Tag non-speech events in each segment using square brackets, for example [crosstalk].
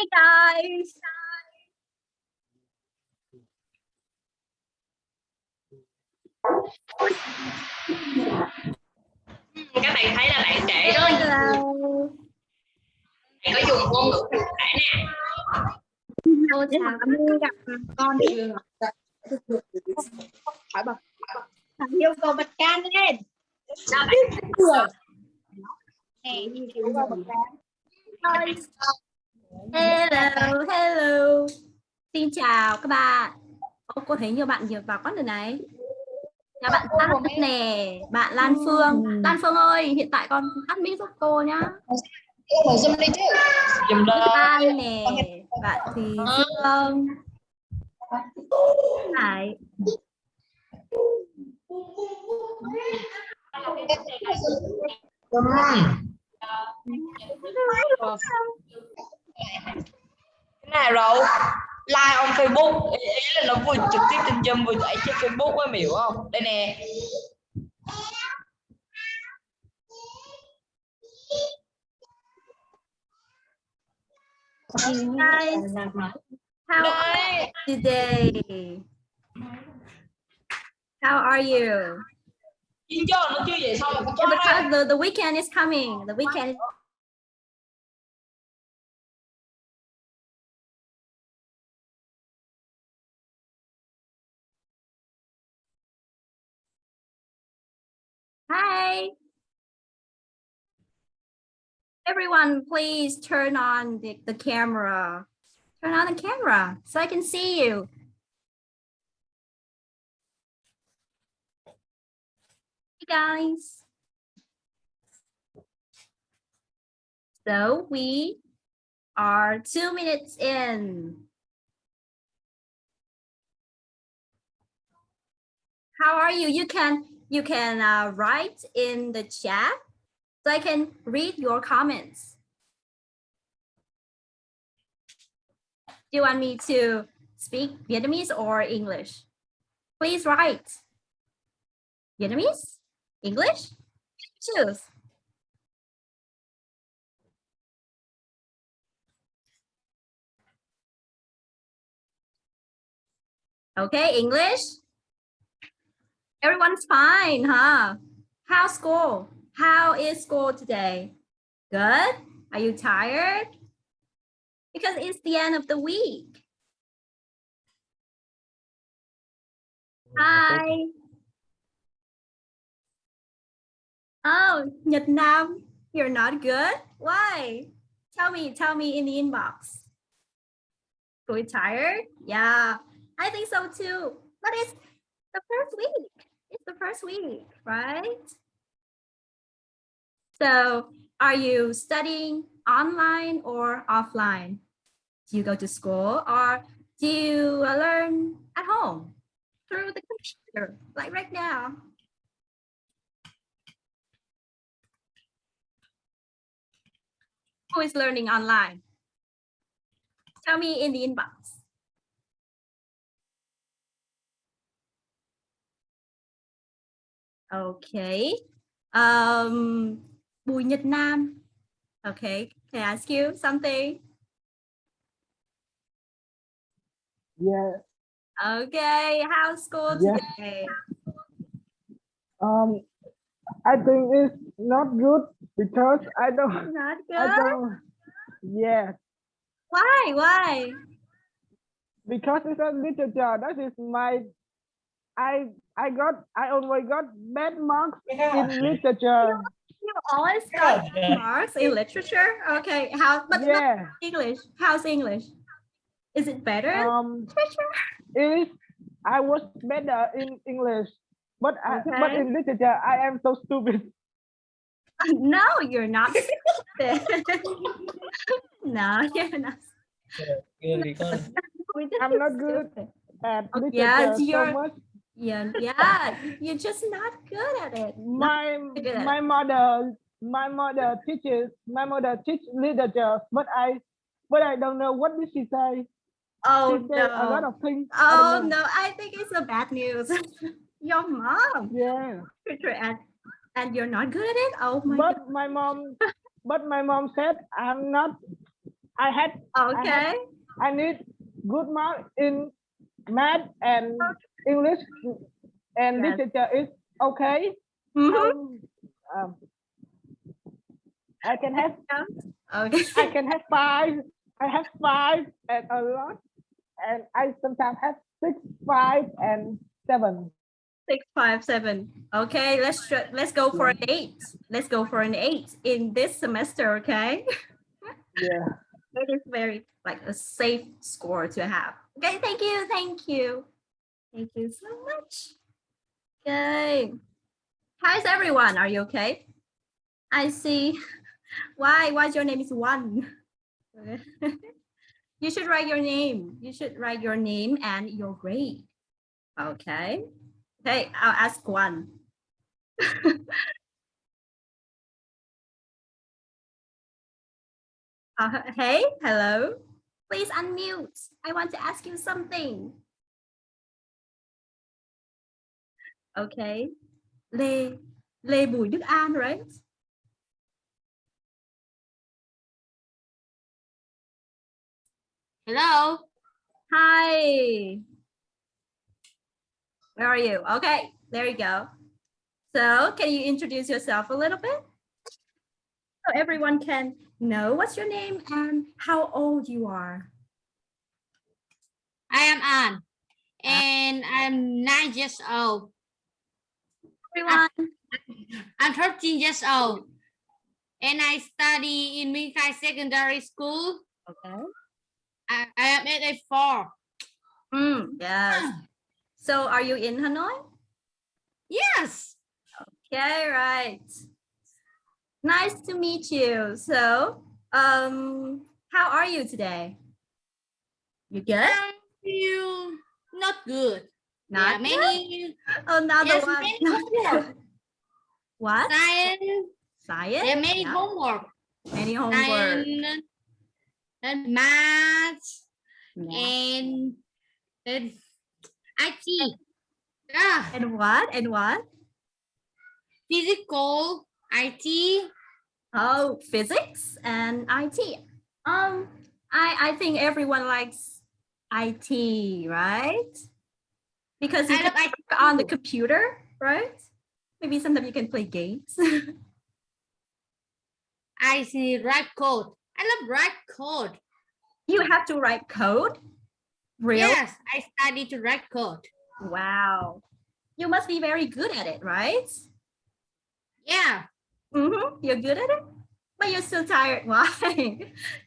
Hey guys. các bạn thấy là bạn trẻ rất là bạn có dùng ngôn ngữ cụ thể nè chào như gặp con trường. Hỏi bà. Thằng yêu cầu bật can lên. sao bạn. Nè, yêu cầu bật can. Hello, hello. Xin chào các bạn. Ô, cô thấy nhiều bạn nhiều vào con rồi này. Nhà bạn Phát nè, bạn Lan Phương. Lan Phương ơi, hiện tại con tắt mic giúp cô nhá. mở zoom đi chứ dùng Lan nè, bạn Thùy Dương. Hải. Cái này rồi like on Facebook ý, ý là nó vừa trực tiếp trên Zoom vừa chạy trên Facebook á hiểu không đây nè guys, how are you today? How are you? Because the, the weekend is coming. The weekend Everyone, please turn on the, the camera. Turn on the camera so I can see you. Hey guys. So we are two minutes in. How are you? You can you can uh, write in the chat so I can read your comments. Do you want me to speak Vietnamese or English? Please write. Vietnamese? English? Choose. Okay, English. Everyone's fine, huh? How's school? How is school today? Good? Are you tired? Because it's the end of the week. Hi. Oh, Nhật Nam, you're not good? Why? Tell me, tell me in the inbox. Are tired? Yeah, I think so too. But it's the first week. It's the first week, right? So are you studying online or offline? Do you go to school or do you uh, learn at home through the computer, like right now? Who is learning online? Tell me in the inbox. Okay. Um, Bùi Nhật Nam. Okay, can I ask you something? Yeah. Okay, how's school Yeah. today? Um, I think it's not good because I don't. Not [laughs] I good. don't. Yeah, Why? Why? because it's a literature. That is my. I I got I always got bad marks in literature. You always got marks in literature. Okay, how? But not Yeah. English. How's English? Is it better? Um, literature? it is. I was better in English, but I, but in literature I am so stupid. [laughs] No, you're not. stupid. [laughs] no, you're not. We're [laughs] just I'm not good. stupid. At literature yes, so you're- much. Yeah, yeah, you're just not good at it. my good at it. my mother my mother teaches my mother teach literature but i but i don't know what did she say Oh she said a lot no. of things I Oh don't no, I think it's a bad news. [laughs] Your mom, yeah literature, and and you're not good at it. Oh my but my mom but my mom said i'm not I had Okay. I need good mark in math and English and Yes. literature is okay. Mhm. Um, um, I can have Okay. I can have five. I have five and a lot, and I sometimes have six, five, and seven. Six, five, seven. Okay, let's let's go for an eight. Let's go for an eight in this semester. Okay. [laughs] Yeah. It is very like a safe score to have. Okay, thank you, thank you. Thank you so much. Okay. How's everyone? Are you okay? I see. Why? Why your name is one? [laughs] You should write your name. You should write your name and your grade. Okay. Okay, I'll ask one. [laughs] Uh, hey, hello. Please unmute. I want to ask you something. Okay. Lê Lê Bùi Đức An, right? Hello. Hi. Where are you? Okay, there you go. So can you introduce yourself a little bit? So everyone can know what's your name and how old you are. I am An, uh, and I'm nine years old. Everyone. I'm 13 years old, and I study in Minkai Secondary School. Okay. I, I am at a four. Mm, yes. So are you in Hanoi? Yes. Okay, right. Nice to meet you. So, um, how are you today? You good? I feel not good. Not yeah, many Another yes, one. many homework. [laughs] What? science. Science? There are many Yeah. homework. Many homework. Science, and math Yeah. and and IT. Yeah. And what? And what? physical, IT. Oh, physics and IT. Um, I I think everyone likes IT, right? Because you I can IT. work on the computer, right? Maybe sometimes you can play games. [laughs] I see write code. I love write code. you have to write code. Really? Yes, I study to write code. Wow. You must be very good at it, right? Yeah. Mm-hmm. You're good at it, but you're still tired. [laughs] Why?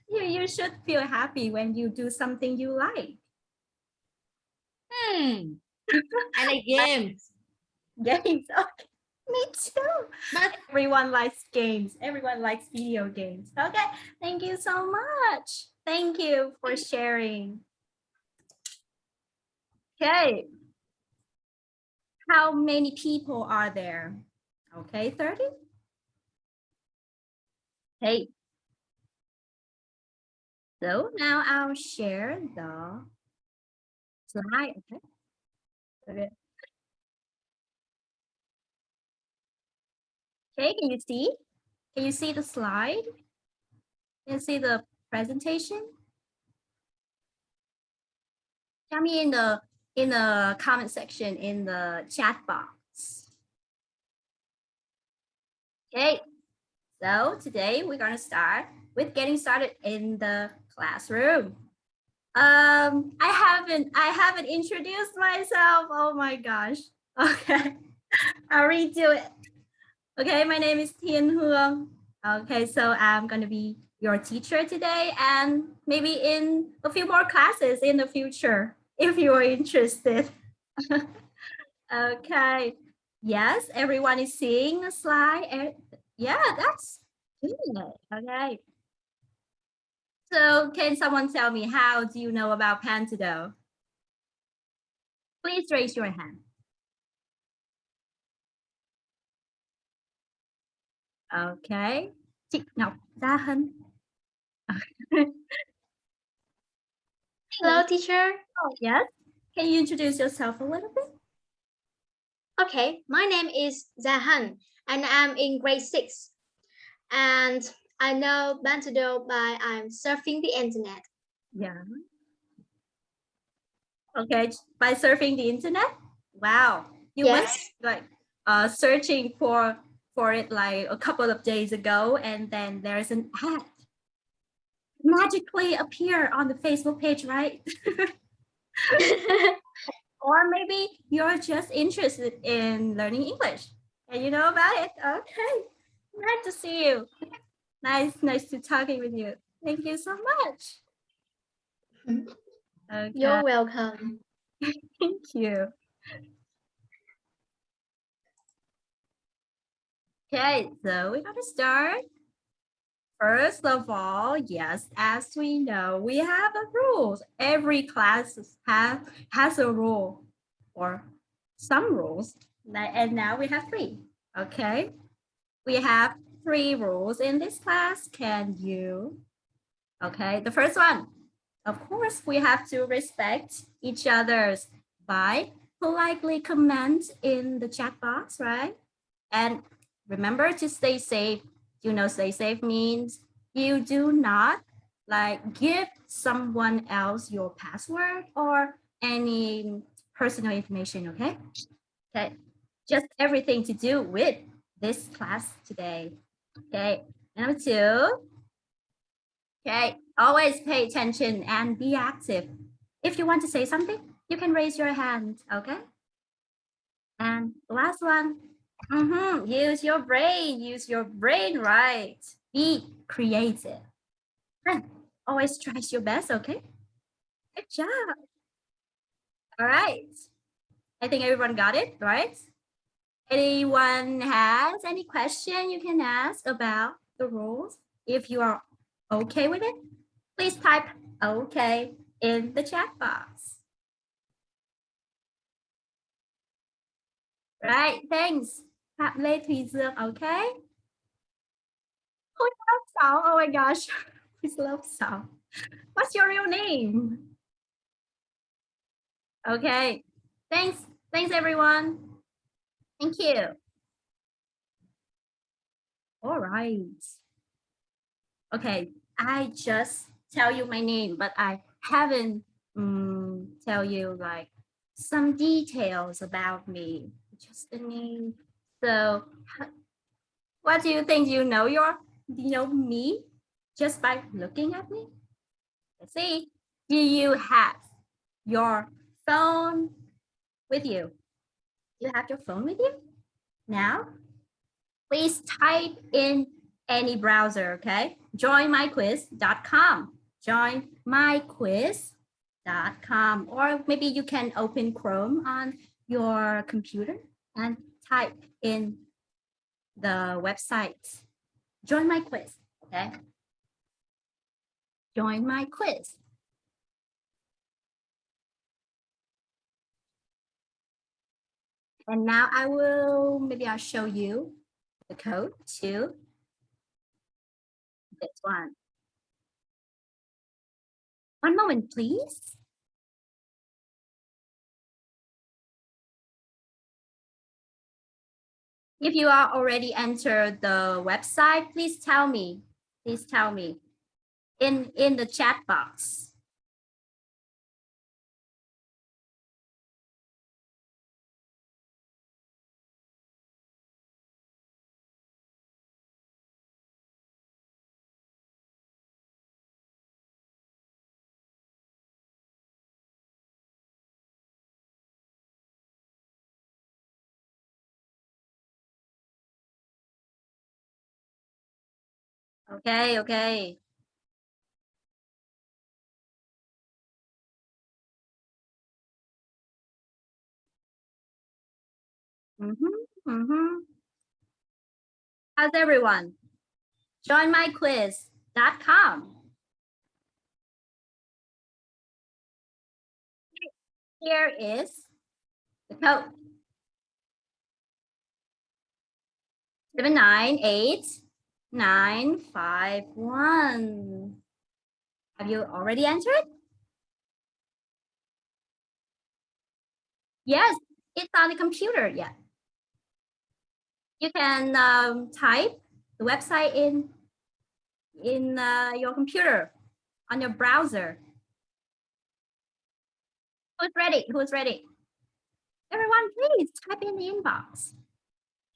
you you should feel happy when you do something you like. Hmm. I like games. Games. [laughs] Okay. Me too. But Everyone likes games. Everyone likes video games. Okay. Thank you so much. Thank you for sharing. Okay. How many people are there? Okay, 30? Okay. So now I'll share the slide. Okay. Okay. Okay, can you see? Can you see the slide? Can you see the presentation? Tell me in the in the comment section in the chat box. Okay, so today we're gonna start with getting started in the classroom. Um, I haven't I haven't introduced myself. Oh my gosh. [laughs] Okay, I'll redo it. Okay, my name is Thiên Hương. Okay, so I'm gonna be your teacher today and maybe in a few more classes in the future if you are interested. [laughs] okay, yes, everyone is seeing the slide. Yeah, that's good. Okay. So can someone tell me how do you know about Pantado? Please raise your hand. Okay. Chị Ngọc Gia Hân. Hello, teacher. Oh, yes. Can you introduce yourself a little bit? Okay, my name is Zahan, and I'm in grade six. And I know Bantudo by I'm surfing the internet. Yeah. Okay, by surfing the internet? Wow. You Yes. must like uh searching for for it like a couple of days ago and then there's an ad magically appear on the Facebook page, right? [laughs] or maybe you're just interested in learning English and you know about it. Okay, glad to see you. Nice, nice to talking with you. Thank you so much. [laughs] Okay, You're welcome. [laughs] thank you. Okay, so we're gonna start. First of all, yes, as we know, we have a rules. Every class has has a rule or some rules. And now we have three. Okay, we have three rules in this class. Can you? Okay, the first one. Of course, we have to respect each other's by politely comment in the chat box, right? And remember to stay safe. You know, stay safe means you do not like give someone else your password or any personal information, okay? Okay, just everything to do with this class today. Okay, number two. Okay, always pay attention and be active. If you want to say something, you can raise your hand, okay? And last one, mhm, use your brain, use your brain right. Be creative. And always try your best, okay? Good job. All right. I think everyone got it, right? Anyone has any question you can ask about the rules? If you are okay with it, please type okay in the chat box. Right, thanks. Thùy okay? Who loves Sao? Oh my gosh, [laughs] who loves Sao? What's your real name? Okay, thanks. Thanks, everyone. Thank you. All right. Okay, I just tell you my name, but I haven't um, tell you like some details about me. Just the name. So, what do you think? You know your, you know me, just by looking at me. Let's see. Do you have your phone with you? You have your phone with you now? Please type in any browser, okay? Joinmyquiz.com. Joinmyquiz.com. Or maybe you can open Chrome on your computer and type in the website. Join my quiz, okay? Join my quiz. And now I will, maybe I'll show you the code to this one. One moment, please. If you are already entered the website, please tell me. Please tell me in, in the chat box. Okay, okay. Mm-hmm, mm-hmm. How's everyone? Join my quiz.com. Here is the code. Seven nine eight nine five one. Have you already entered? Yes, it's on the computer. Yeah. You can um, type the website in in uh, your computer on your browser. Who's ready? Who's ready? Everyone, please type in the inbox.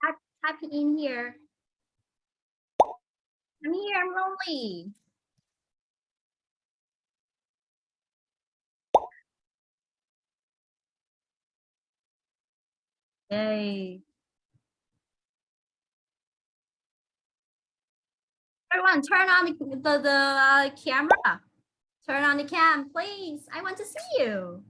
Type, type in here. I'm here, I'm lonely. Yay. Everyone, turn on the, the, the uh, camera. Turn on the cam, please. I want to see you.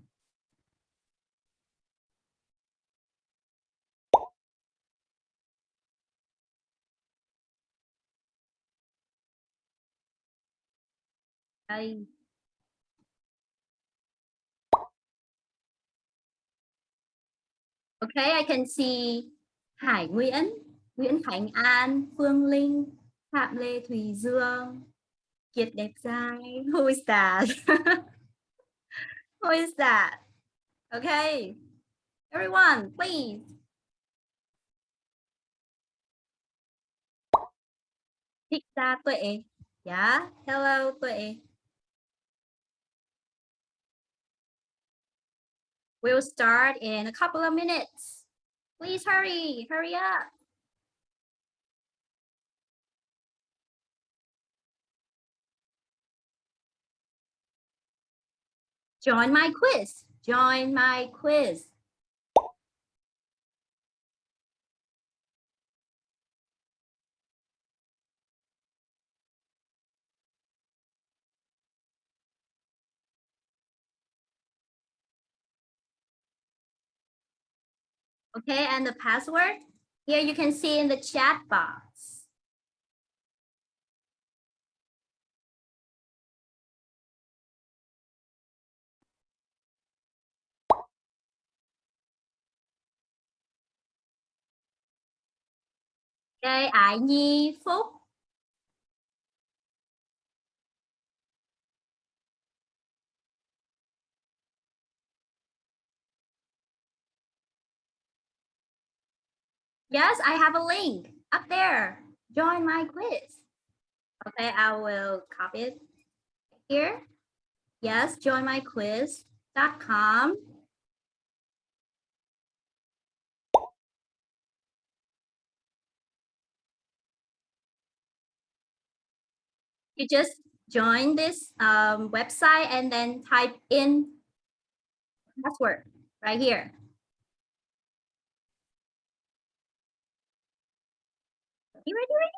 Đây. Okay, I can see Hải Nguyễn, Nguyễn Khánh An, Phương Linh, Phạm Lê Thùy Dương, Kiệt Đẹp Trai. Who is that? Who is that? Okay, everyone, please. Thích Gia Tuệ. Yeah, hello Tuệ. We'll start in a couple of minutes. Please hurry, hurry up. Join my quiz. Join my quiz. Okay, and the password here you can see in the chat box. Okay, Ái Phúc. Yes, I have a link up there. Join my quiz. Okay, I will copy it here. Yes, join my quiz.com. You just join this um, website and then type in password right here. You ready, ready?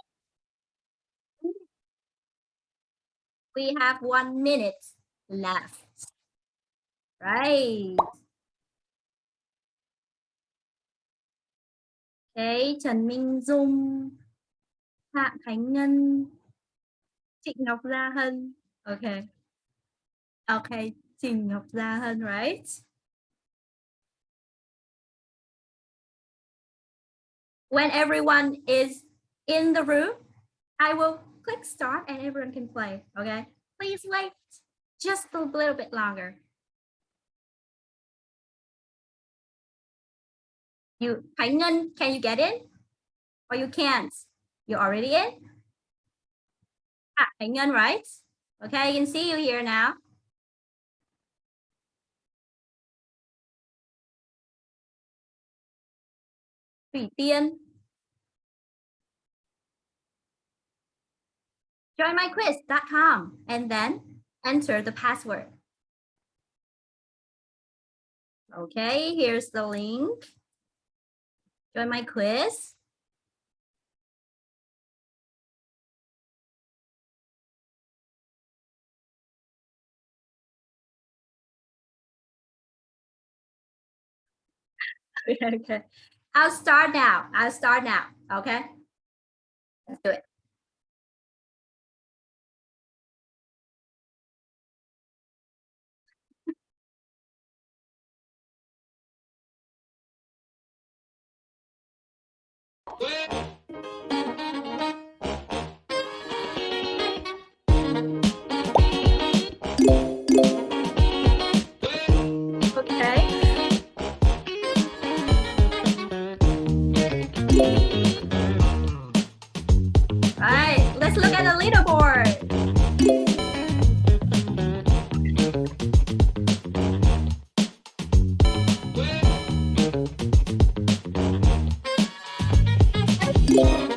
We have one minute left. Right. Okay, Trần Minh Dung, Phạm Khánh Ngân, Trịnh Ngọc Gia Hân. Okay. Okay, Trịnh Ngọc Gia Hân, right? When everyone is in the room, I will click start and everyone can play, okay? Please wait just a little bit longer. You, Ngân, can you get in? Or you can't? You're already in? Ah, Ngân, right? Okay, I can see you here now. Thủy Tiên, joinmyquiz.com and then enter the password. Okay, here's the link. Join my quiz. [laughs] okay, I'll start now. I'll start now. Okay, let's do it. Okay. I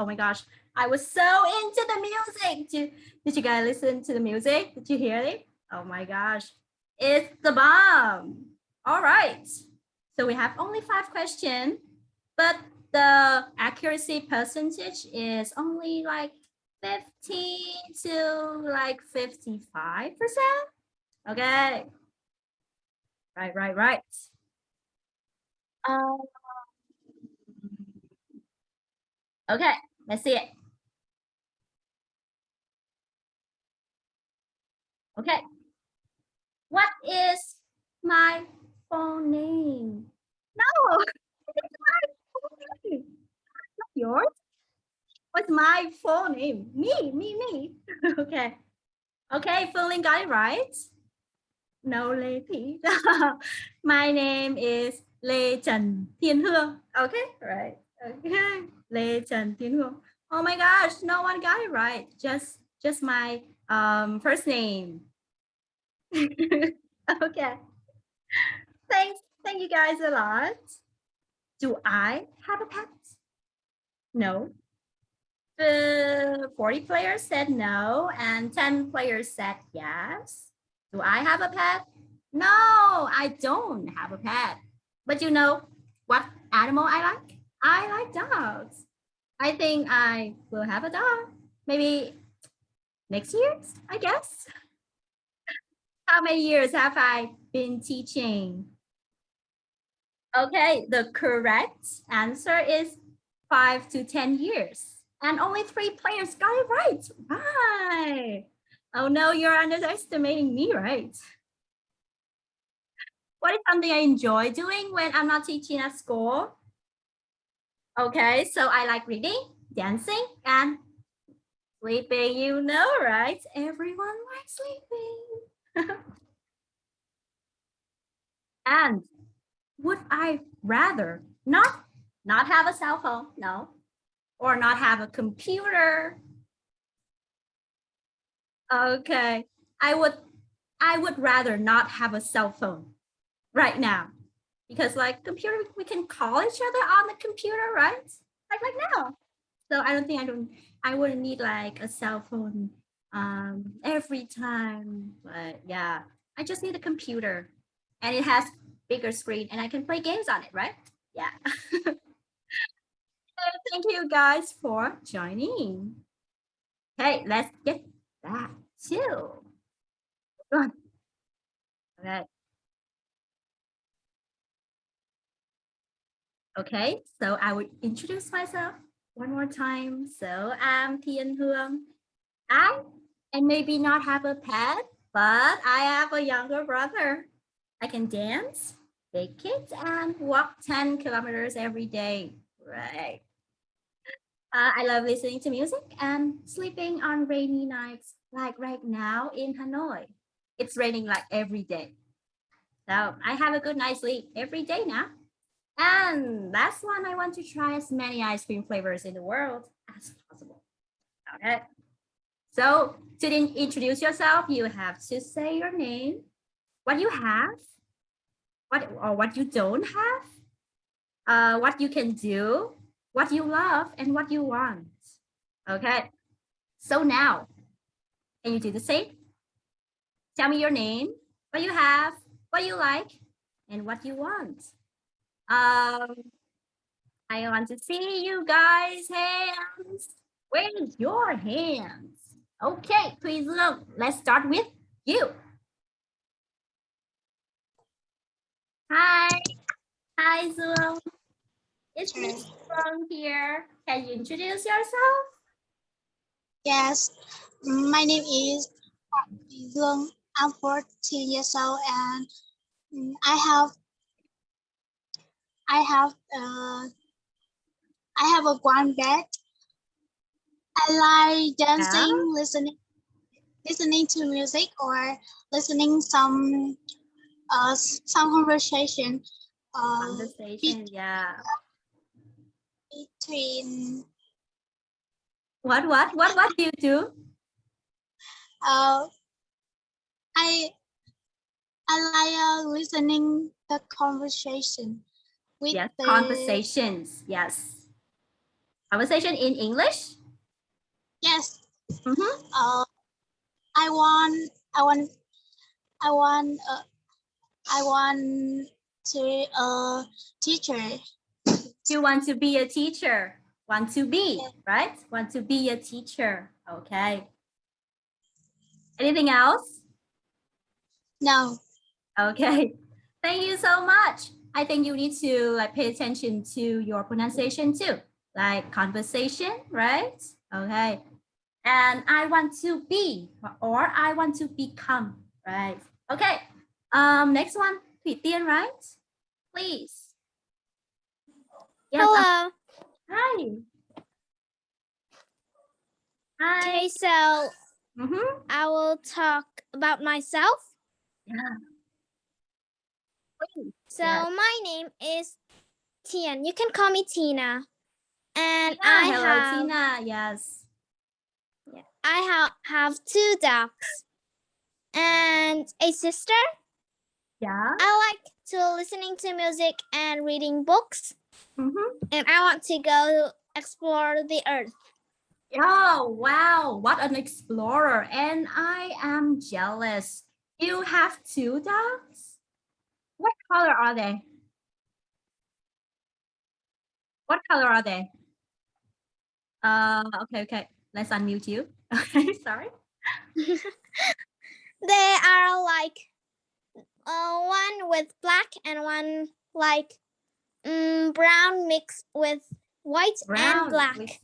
Oh my gosh. I was so into the music. Did, did you guys listen to the music? Did you hear it? Oh my gosh. It's the bomb. All right. So we have only five questions, but the accuracy percentage is only like 15 to like 55%. Okay. Right, right, right. Um, okay, let's see it. Okay. What is my full name? No, [laughs] it's my full name. Not yours. What's my full name? Me, me, me. [laughs] okay. Okay, Phương got it right. No, Thị. [laughs] my name is Lê Trần Thiên Hương. Okay, right. Okay, Thiên Hương. Oh my gosh, no one got it right. Just, just my um, first name. [laughs] okay. Thanks. Thank you guys a lot. Do I have a pet? No. The 40 players said no and 10 players said yes. Do I have a pet? No, I don't have a pet. But you know what animal I like? I like dogs. I think I will have a dog. Maybe next year, I guess. How many years have I been teaching? Okay, the correct answer is five to 10 years. And only three players got it right. Right. Oh no, you're underestimating me, right? What is something I enjoy doing when I'm not teaching at school? Okay, so I like reading, dancing, and sleeping. You know, right? Everyone likes sleeping. [laughs] and would I rather not not have a cell phone? No. Or not have a computer? Okay, I would I would rather not have a cell phone right now because like computer we can call each other on the computer, right? Like like now. So I don't think I don't I wouldn't need like a cell phone um every time, but yeah, I just need a computer and it has bigger screen and I can play games on it, right? Yeah. [laughs] Thank you guys for joining. Okay, let's get back to one. Okay. Okay, so I will introduce myself one more time. So I'm Thiên Hương. I and maybe not have a pet, but I have a younger brother. I can dance, bake kids, and walk 10 kilometers every day. Right. Uh, I love listening to music and sleeping on rainy nights, like right now in Hanoi. It's raining like every day. So I have a good night's sleep every day now. And last one, I want to try as many ice cream flavors in the world as possible. Okay. So to introduce yourself, you have to say your name, what you have, what or what you don't have, uh, what you can do, what you love, and what you want. Okay. So now, can you do the same? Tell me your name, what you have, what you like, and what you want. Um, I want to see you guys' hands. Where's your hands? Okay, please look. Let's start with you. Hi. Hi, Zoom. It's me from here. Can you introduce yourself? Yes, my name is Dương. I'm 14 years old and mm, I have I have uh, I have a one bed. I like dancing, Yeah. listening listening to music or listening some uh some conversation uh Conversation, yeah. between What, what, what, what do you do? uh I I like uh, listening the conversation with Yes, the conversations, yes. Conversation in English? yes Mhm. uh I want I want I want uh, I want to uh teacher You want to be a teacher. Want to be, Yeah. right? Want to be a teacher. Okay. Anything else? no Okay. [laughs] Thank you so much. I think you need to like pay attention to your pronunciation too, like conversation, right? Okay. And I want to be or I want to become, right? Okay. Um, next one. Thủy Tiên, right? Please. Yes, Hello. Hi. Hi. Okay, so Mhm. I will talk about myself. Yeah. So Yes. my name is Tian. You can call me Tina. And Tina, I hello, have Tina. Yes. I have have two dogs and a sister. Yeah. I like to listening to music and reading books. Mhm. And I want to go explore the earth. Oh, wow. What an explorer. And I am jealous. You have two dogs? What color are they? What color are they? Uh, okay, okay. Let's unmute you. [laughs] Okay, sorry. [laughs] They are like uh, one with black and one like mm, brown mixed with white and black. with-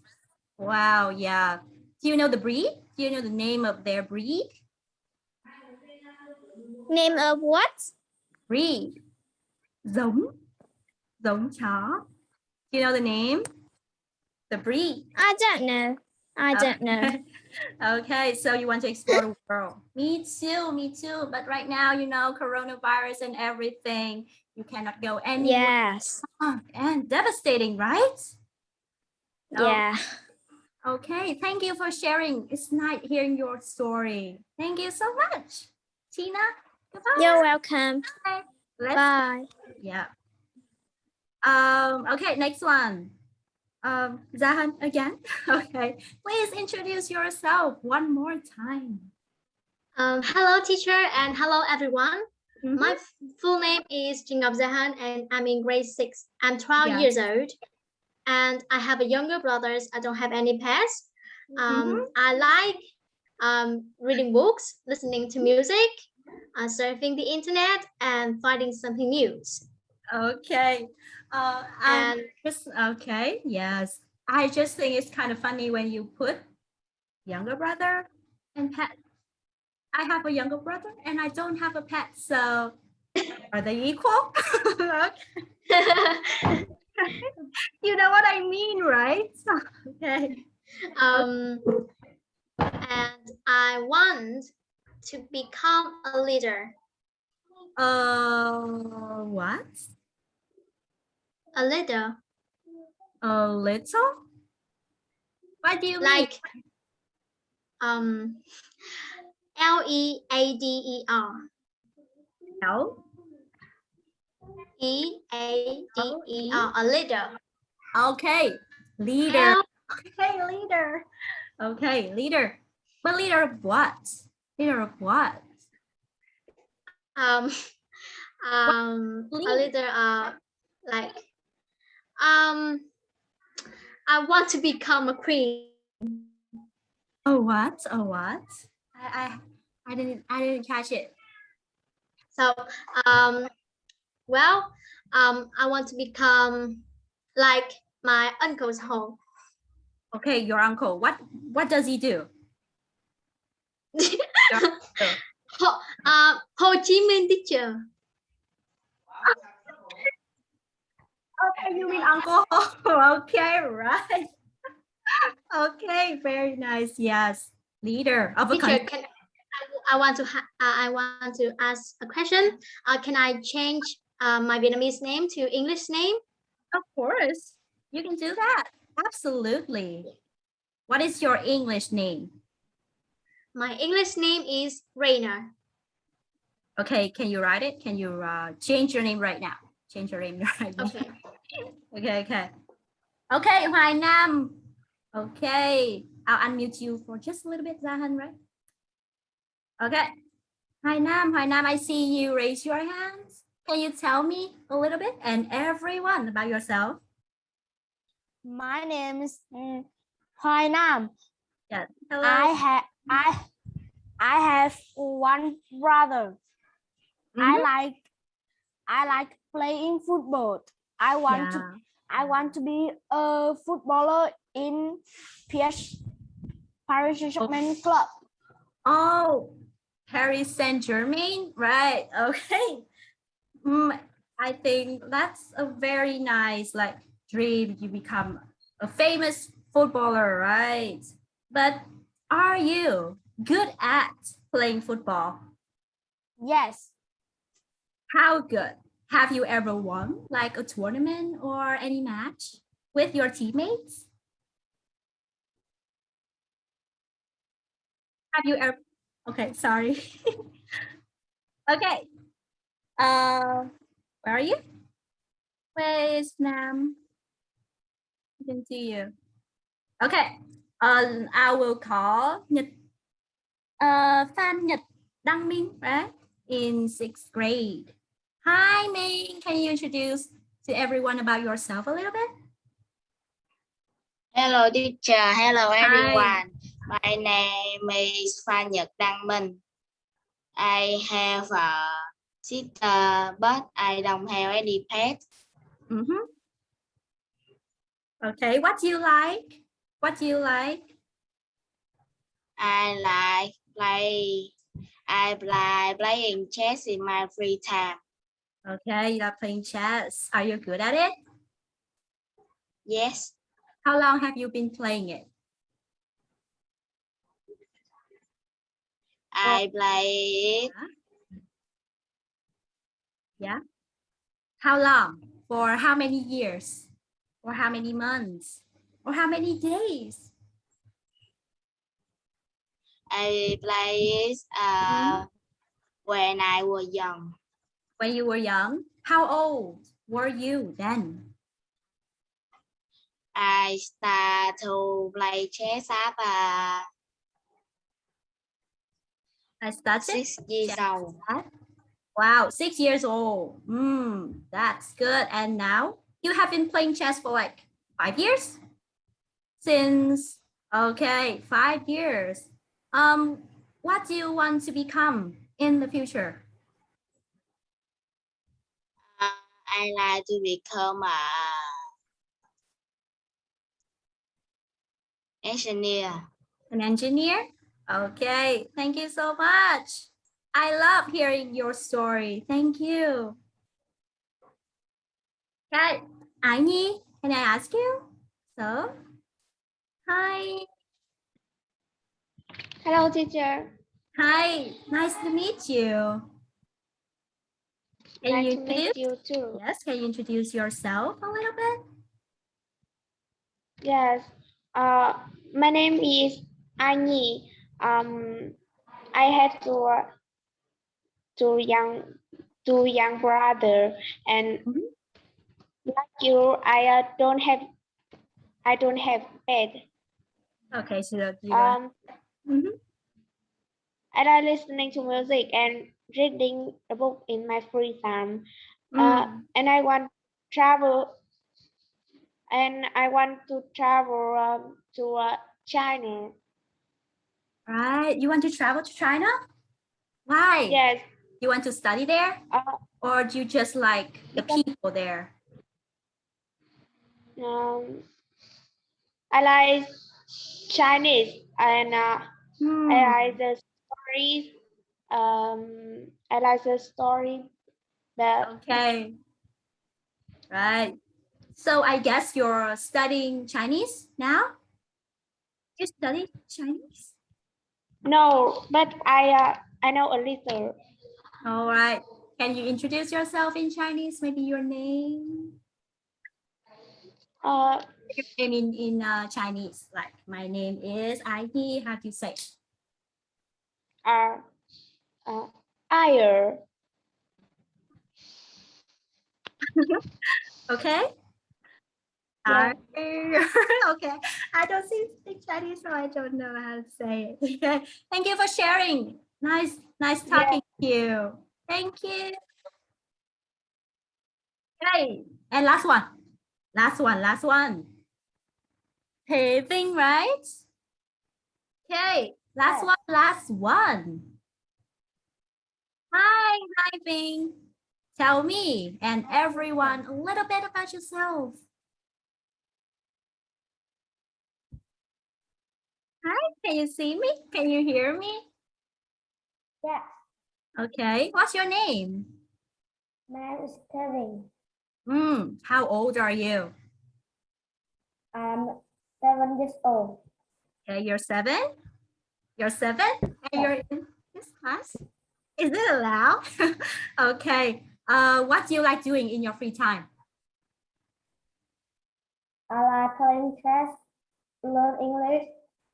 Wow, yeah. Do you know the breed? Do you know the name of their breed? Name of what? Breed. Giống. Giống chó. Do you know the name? The breed. I don't know. I Uh, don't know. [laughs] okay, so you want to explore the world. Me too, me too. But right now, you know, coronavirus and everything, you cannot go anywhere. Yes. [gasps] And devastating, right? Oh, Yeah. Okay, thank you for sharing. It's nice hearing your story. Thank you so much. Tina. You're welcome. Let's Bye. Yeah. Um, okay, next one. Um, Zahan again. [laughs] Okay. Please introduce yourself one more time. Um, hello, teacher, and hello, everyone. Mhm. My full name is Jingab Zahan, and I'm in grade six. I'm 12 Yeah. years old, and I have a younger brothers. I don't have any pets. Um, I like um, reading books, listening to music, uh, surfing the internet, and finding something new. Okay. Uh, And just okay. Yes. I just think it's kind of funny when you put younger brother and pet. I have a younger brother and I don't have a pet, so are they equal? [laughs] [laughs] You know what I mean, right? [laughs] okay. um, and I want to become a leader. Uh, what? A leader, A little? What do you mean? like um, L E A D E R. No. E A D E R, a leader. Okay. Leader. L Okay, leader. Okay, leader. But leader of what? Leader of what? um [laughs] um a leader? leader uh like um I want to become a queen. Oh what? Oh what? I I, I didn't I didn't catch it. So um well um I want to become like my uncle's home. Okay, your uncle. What what does he do? [laughs] Your uncle. [laughs] Ho, uh, Ho Chi Minh teacher. Okay, you mean Uncle Ho. [laughs] Okay, right. [laughs] okay, very nice. Yes. Leader of a country. can I, I want to ha- uh, I want to ask a question. Uh, can I change uh, my Vietnamese name to English name? Of course. You can do that. Absolutely. What is your English name? My English name is Rainer. Okay, can you write it? Can you uh, change your name right now? Change your name [laughs] right now. Okay. [laughs] Okay, okay. Okay, Hoài Nam. Okay, I'll unmute you for just a little bit, Zahan, right? Okay. Hoài Nam, Hoài Nam, I see you raise your hands. Can you tell me a little bit and everyone about yourself? My name is mm, Hoài Nam. Yes. Hello. I have I I have one brother. I Mhm. like I like playing football. I want to I want to be a footballer in PS Paris Saint-Germain club. Oh, Paris Saint Germain, right? [laughs] Okay. Mm, I think that's a very nice like dream. You become a famous footballer, right? But are you good at playing football? Yes. How good? Have you ever won like a tournament or any match with your teammates? Have you ever? Okay, sorry. [laughs] okay. Uh, where are you? Where is Nam? I can see you. Okay. Uh, I will call Nhật. Uh, Phan Nhật Đăng Minh, right? In sixth grade. Hi, Ming. Can you introduce to everyone about yourself a little bit? Hello teacher, hello Hi. everyone. My name is Phan Nhật Đăng Minh. I have a sister, but I don't have any pet. Mm-hmm. Okay, what do you like? What do you like? I like play. I like playing chess in my free time. Okay, you are playing chess. Are you good at it? Yes, How long have you been playing it? I play it How long? For how many years? Or how many months? Or how many days? I play it uh, when I was young. When you were young? How old were you then? I start to play chess at uh, I started. six years old. Wow, six years old. Mm, that's good. And now you have been playing chess for like five years? Since, okay, five years. Um, what do you want to become in the future? Uh, I like to become a engineer. An engineer? Okay, thank you so much. I love hearing your story. Thank you. Okay, Ái Nhi, can I ask you? So, hi. Hello, teacher. Hi, nice to meet you. Can nice you to meet introduce? you too. Yes, can you introduce yourself a little bit? Yes. Uh, my name is Annie. Um, I have two two young two young brother, and Mhm. like you, I uh, don't have I don't have pet. Okay, so that you Um, Mhm. I like listening to music and reading a book in my free time. uh, Mm, and I want travel and I want to travel um, to uh, China. right, you want to travel to China? Why? Yes, You want to study there? uh, Or do you just like the people there? um, I like Chinese and uh, Hmm, I like the stories. Um, I like the story that Okay. Right. So I guess you're studying Chinese now? You study Chinese? no, but I uh, I know a little. All right. Can you introduce yourself in Chinese? Maybe your name? Uh, Your name in, in uh, Chinese. Like my name is Ai How do you say? uh, uh, Ayer. [laughs] Okay. Yeah. [laughs] [laughs] Okay. I don't speak Chinese, so I don't know how to say it. Okay. Thank you for sharing. Nice, nice Yeah. talking to you. Thank you. Okay. And last one. Last one, last one. Vinh, right? Okay. Last one, last one. Hi, hi Vinh. Tell me and everyone a little bit about yourself. Hi, can you see me? Can you hear me? Yeah. Okay, what's your name? My name is Kevin. Mm, how old are you? I'm seven years old. Okay, you're seven. You're seven, and you're in this class. Is it allowed? [laughs] okay. Uh, what do you like doing in your free time? I like playing chess, learn English,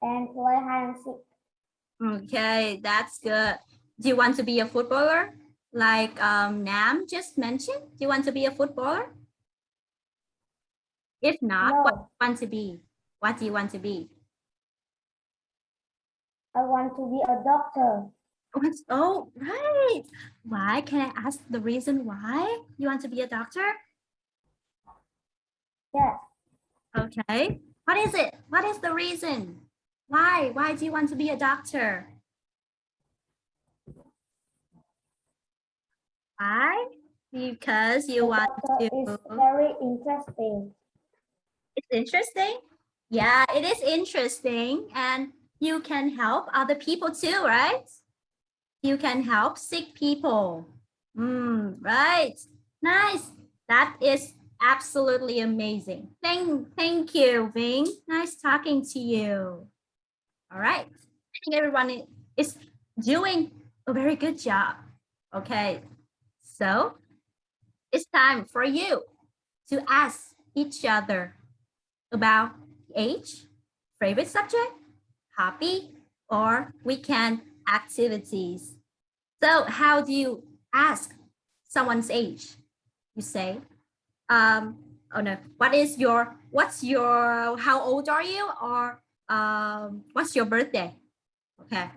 and play hide and seek. Okay, that's good. Do you want to be a footballer? Like um, Nam just mentioned, do you want to be a footballer? If not, what do you want to be? What do you want to be? I want to be a doctor. Oh, right. Why? Can I ask the reason why you want to be a doctor? Yes. Okay. What is it? What is the reason? Why? Why do you want to be a doctor? Why? Because you want to. It's very interesting. It's interesting. Yeah, it is interesting. And you can help other people too, right? You can help sick people. Mm, right. Nice. That is absolutely amazing. Thank, thank you, Vinh. Nice talking to you. All right. I think everyone is doing a very good job. Okay. So it's time for you to ask each other about age, favorite subject, hobby, or weekend activities. So how do you ask someone's age? You say, um, oh no, what is your, what's your, how old are you? Or um, what's your birthday? Okay.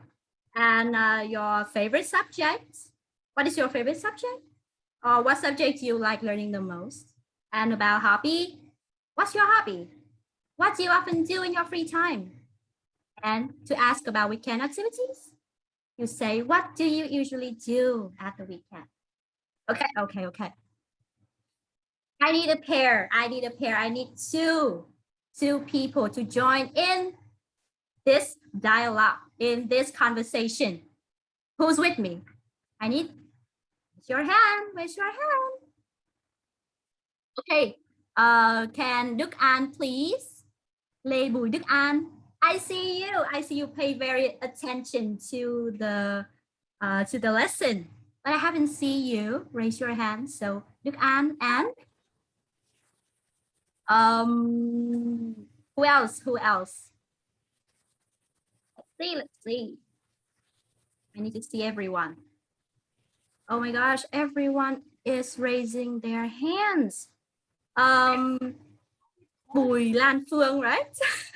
And uh, your favorite subject? What is your favorite subject? Or what subject do you like learning the most? And about hobby? What's your hobby? What do you often do in your free time? And to ask about weekend activities, you say, what do you usually do at the weekend? Okay, okay, okay. I need a pair. I need a pair. I need two, two people to join in this dialogue, in this conversation. Who's with me? I need raise your hand, raise your hand. Okay, uh, can Đức An please? Lê Bùi Đức An. I see you. I see you pay very attention to the uh, to the lesson, but I haven't see you. Raise your hand. So Đức An and um, who else? Who else? Let's see. Let's see. I need to see everyone. Oh my gosh! Everyone is raising their hands. Um, Bùi Lan Phương, right? [laughs]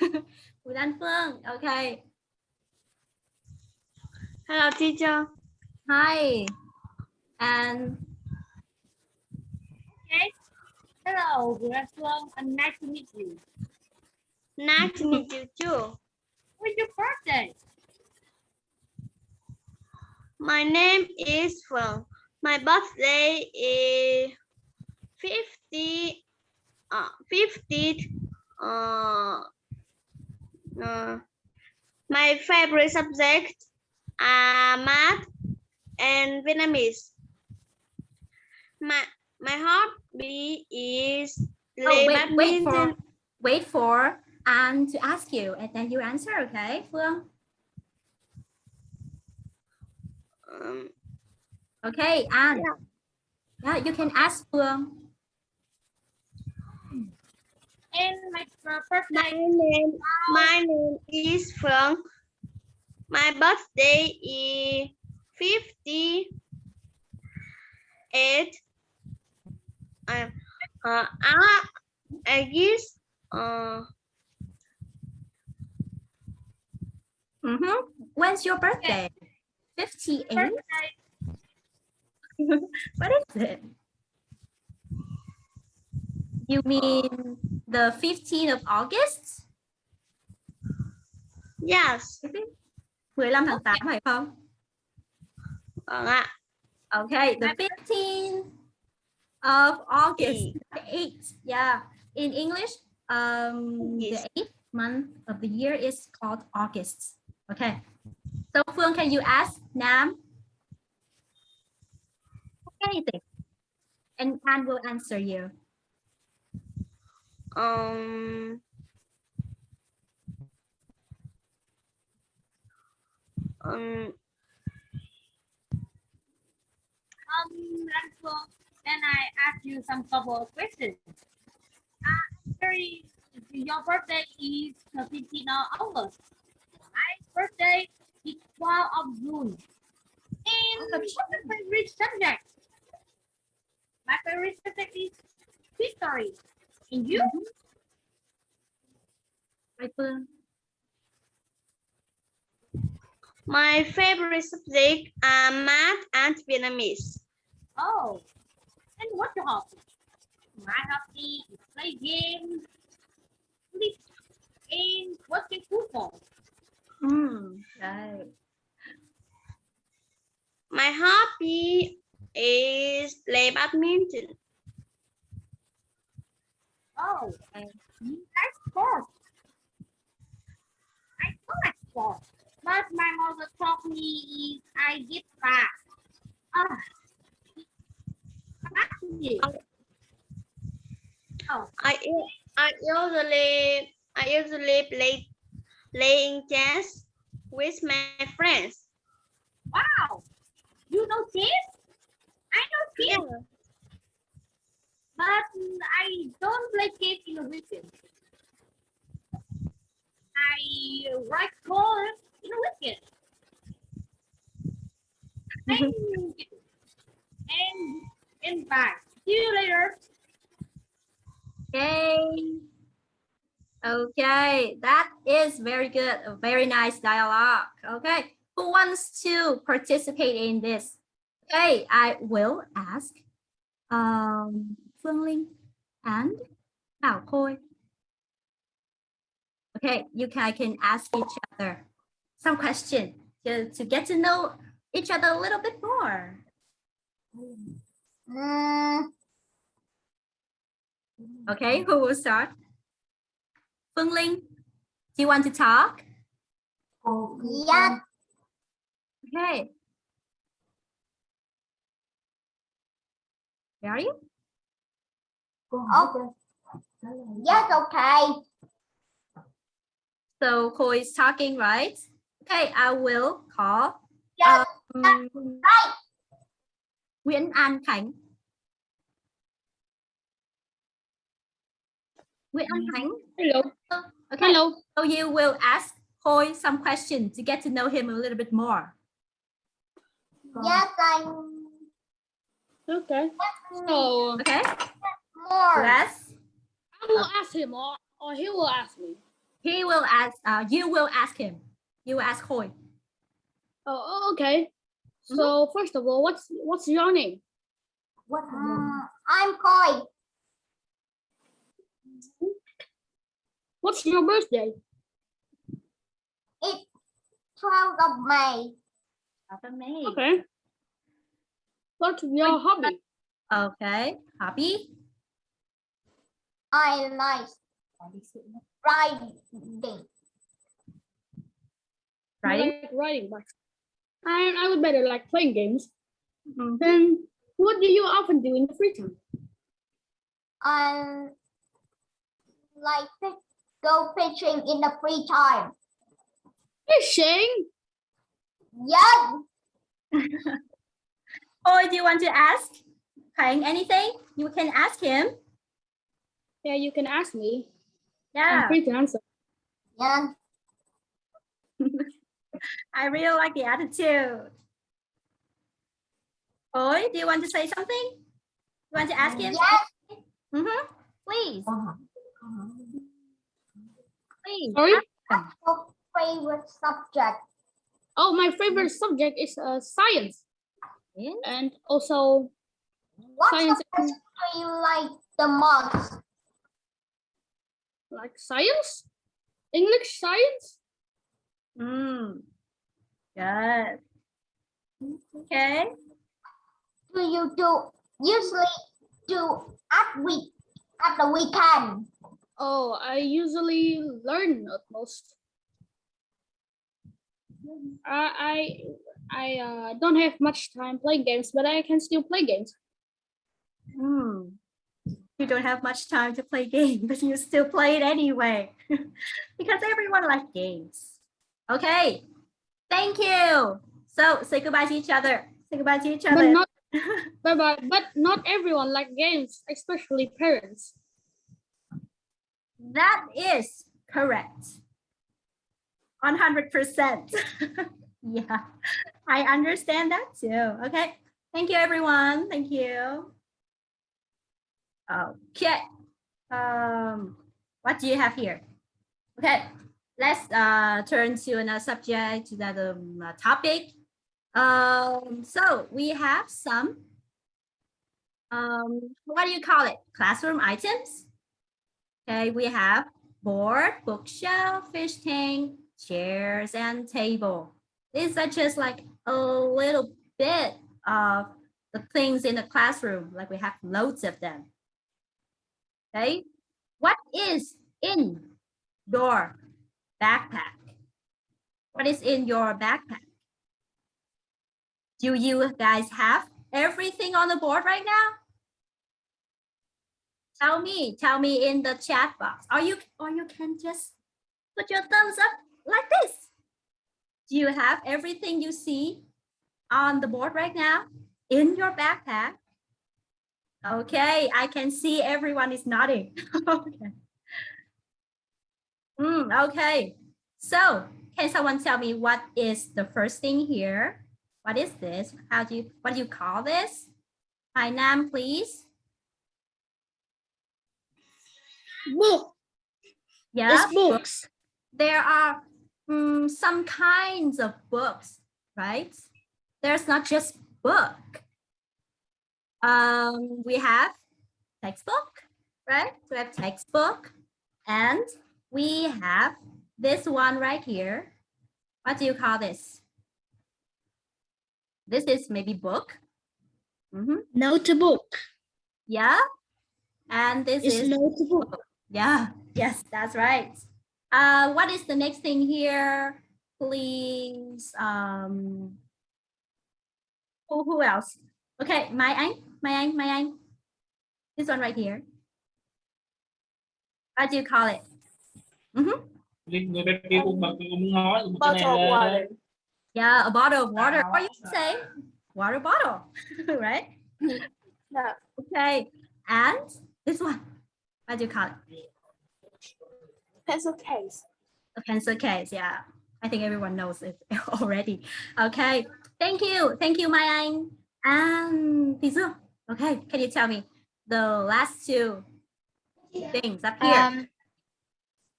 Bùi Lan Phương, okay. Hello, teacher. Hi. And Hello, good afternoon, and nice to meet you. Nice to meet you too. When's your birthday? My name is Phương. My birthday is 50, uh, 50, uh, uh, my favorite subject are math and Vietnamese. My, my hobby is oh, play wait, wait for wait for An to ask you, and then you answer, okay, Phương? Um, Okay, An. Yeah, you can ask Phương. And my uh, My birthday. name, my name is Phương. My birthday is fifty-eight. Uh, uh, I, I guess, uh, Mm-hmm. When's your birthday? 58? birthday. [laughs] what is it? You mean the 15th of August? yes, 15 tháng 8 phải không? vâng ạ. Okay, the 15th of August, the 8th. Yeah, in English, um, Yes. the eighth month of the year is called August. Okay. So Phương, can you ask Nam anything? and Anne will answer you. Um, um, Um, so then I ask you some couple of questions. Uh, very, your birthday is 13 of August. My birthday is 12 of June. And what's your favorite subject? My favorite subject is history. And you? Phương? my favorite subject are math and Vietnamese. Oh, and what's your hobby? My hobby is play games, sleep, and watching football. Mm, right. My hobby is play badminton. Oh, and you like sports. I don't like sports, but my mother taught me is I get fat. Ah. Actually, oh, I I usually I usually play playing chess with my friends. wow, you know chess? I know chess, but I don't in the weekend. I write code in the weekend. Mm-hmm. Thank you. And and bye. See you later. Okay. Okay, that is very good. A very nice dialogue. Okay, who wants to participate in this? Okay, I will ask um, Phương Linh and Thảo Khôi. Okay, you can, can ask each other some question to, to get to know each other a little bit more. Okay, who will start? Phương Linh, do you want to talk? yeah, Okay. You? okay. Yes, okay. So Khôi is talking, right? Okay, I will call Yes, um, Nguyễn An Khánh. Nguyễn An Khánh. Hello. Okay, Hello. so you will ask Khôi some questions to get to know him a little bit more. yes, I'm Okay. So Okay, more. yes. I will ask him or, or he will ask me. He will ask, uh, you will ask him. You will ask Khôi. Oh, okay. So first of all, what's what's your name? Mm, I'm Khôi. What's your birthday? It's 12th of May. Me. Okay. What's your hobby? Okay, hobby. I like riding. You Writing. like riding bikes. And I would better like playing games. Mhm. Then what do you often do in the free time? I like to go fishing in the free time. Fishing. Yes, [laughs] Khôi, do you want to ask Khánh anything? You can ask him. Yeah, you can ask me. Yeah. I'm Yeah, free to answer. yes, [laughs] I really like the attitude. Khôi, do you want to say something? You want to ask him? yes. Mhm. Please. Please. Sorry? ask him. Your favorite subject? Oh, my favorite subject is uh, science Yeah. and also What Science subject do you like the most? like science, English science. Mm. Good. Okay. Do you do usually do at week at the weekend? Oh, I usually learn at most. I I I uh, don't have much time playing games, but I can still play games. Hmm. You don't have much time to play [laughs] games, but you still play it anyway. [laughs] because everyone likes games. Okay. Thank you. So say goodbye to each other. Say goodbye to each But other. not [laughs] bye bye. But not everyone like games, especially parents. That is correct. 100%. Yeah, [laughs] I understand that too. Okay. Thank you, everyone. Thank you. Okay. Um, what do you have here? Okay, let's uh, turn to another subject, to another um, topic. Um, so we have some, um, what do you call it? Classroom items. Okay, we have board, bookshelf, fish tank, chairs, and table. These are just like a little bit of the things in the classroom, like we have loads of them. Okay, what is in your backpack? What is in your backpack? Do you guys have everything on the board right now? Tell me, tell me in the chat box. Or you, or you can just put your thumbs up like this. Do you have everything you see on the board right now in your backpack? Okay, I can see everyone is nodding. [laughs] okay. Mm, okay, so can someone tell me what is the first thing here? What is this? How do you, what do you call this? Hi, Nam, please. Book. Yeah, It's books. there are mm, some kinds of books, right? There's not just book. Um, we have textbook, right? We have textbook and we have this one right here. What do you call this? This is maybe book. Mm Mhm. Notebook. Yeah. And this It's is notebook. yeah, [laughs] yes, that's right. Uh, what is the next thing here? Please. Um, who, who else? Okay, my Anh, my Anh, my Anh. This one right here. What do you call it? Mhm. người bên kia cũng bật nói một cái này Bottle of water. Yeah, a bottle of water, or you can say water bottle, [laughs] right? No. Okay, and this one. What do you call it? Pencil case. a pencil case yeah i think everyone knows it [laughs] already okay thank you thank you my anh and Tizu. okay can you tell me the last two things up here Um,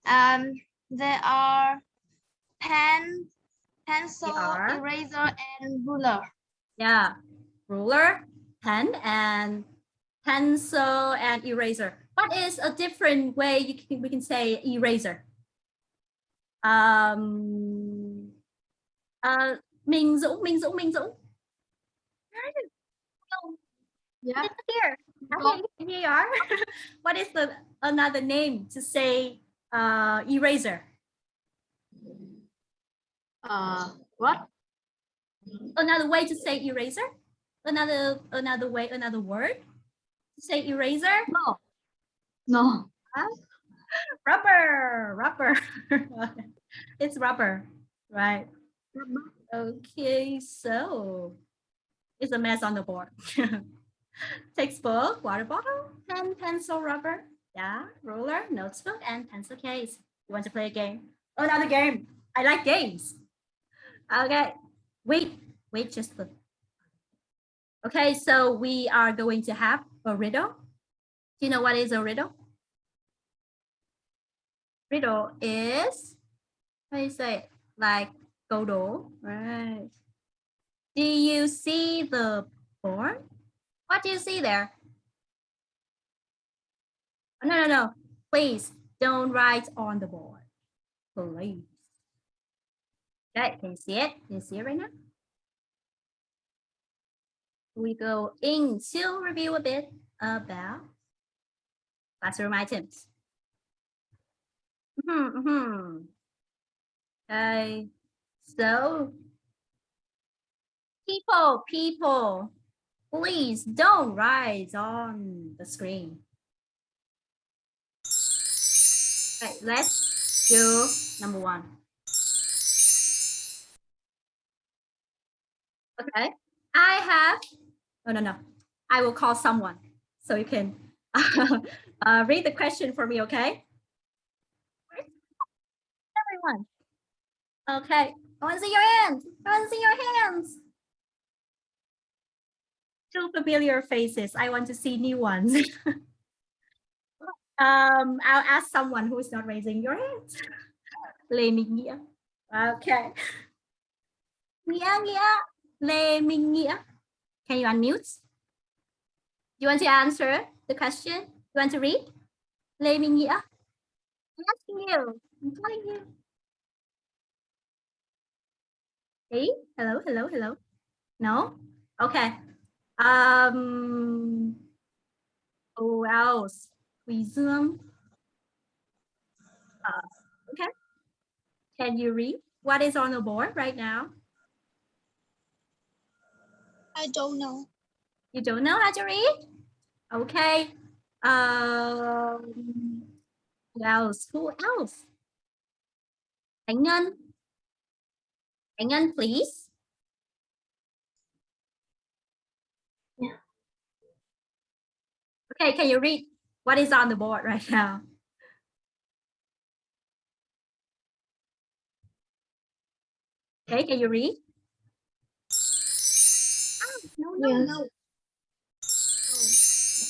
um, there are pen, pencil, are. eraser, and ruler. yeah ruler pen and pencil and eraser what is a different way you can we can say eraser um uh Minh Dũng Minh Dũng Minh Dũng Yeah. here. Here you are. [laughs] what is the another name to say uh, eraser? Uh, what? Another way to say eraser? Another another way, another word to say eraser? No. No. Rubber, rubber. [laughs] it's rubber, right? Okay, so it's a mess on the board. [laughs] Textbook, water bottle, pen, pencil, rubber, yeah, ruler, notebook, and pencil case. You want to play a game? Oh, Another game. I like games. Okay, wait, wait, just the. Okay, so we are going to have a riddle. Do you know what is a riddle? Riddle is, how do you say it? Like đố, right? Do you see the board? What do you see there? Oh, No, no, no. Please don't write on the board. Please. Okay, can you see it? Can you see it right now? We go into review a bit about classroom items. Mhm, mhm. Okay, so people, people, Please don't write on the screen. Okay, let's do number one. Okay, I have, no, no, no. I will call someone so you can [laughs] uh, read the question for me, okay? Everyone. Okay, I want to see your hands. I want to see your hands. Two familiar faces. I want to see new ones. [laughs] um, I'll ask someone who is not raising your hands. Lê Minh Nghĩa. Okay. Nghĩa, Nghĩa. Lê Minh Nghĩa. Can you unmute? Do You want to answer the question? You want to read? Lê Minh Nghĩa. I'm asking you. I'm telling you. Hey, hello, hello, hello. No? Okay. Um, who else? Dương. Uh, okay. Can you read what is on the board right now? I don't know. You don't know how to read? Okay. Um, who else? Who else? Khánh Ngân. Khánh Ngân, please. Okay, can you read what is on the board right now? Okay, can you read? Oh, no, no, Yes. no.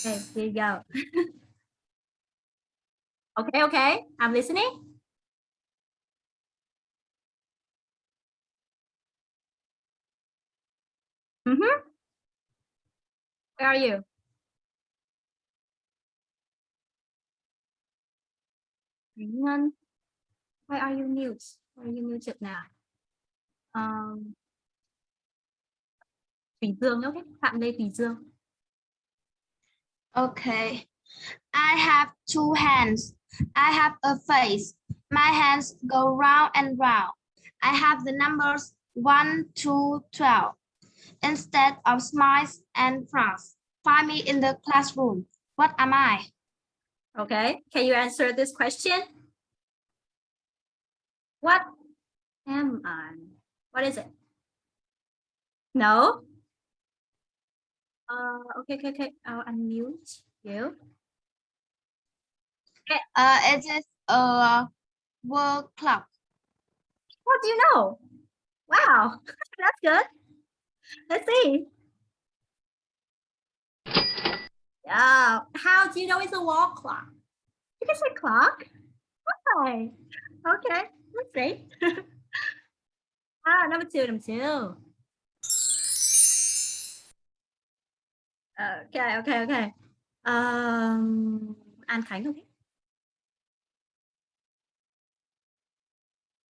Okay, here you go. [laughs] okay, okay, I'm listening. Mm-hmm. Where are you? Khánh Why are you mute? Why are you muted now? Um, Tùy Dương, okay. Phạm Lê Tùy Dương. Okay. I have two hands. I have a face. My hands go round and round. I have the numbers 1 to 12. Instead of smiles and frowns, find me in the classroom. What am I? Okay, can you answer this question? What am I? What is it? No? Uh, okay, okay, okay. I'll unmute you. Okay. Uh, it is a world clock. What do you know? Wow, [laughs] that's good. Let's see. Yeah, how do you know it's a wall clock? You can say clock. Why? Okay, let's see. [laughs] ah, number two, number two. Okay, okay, okay. Um, An Khánh, okay.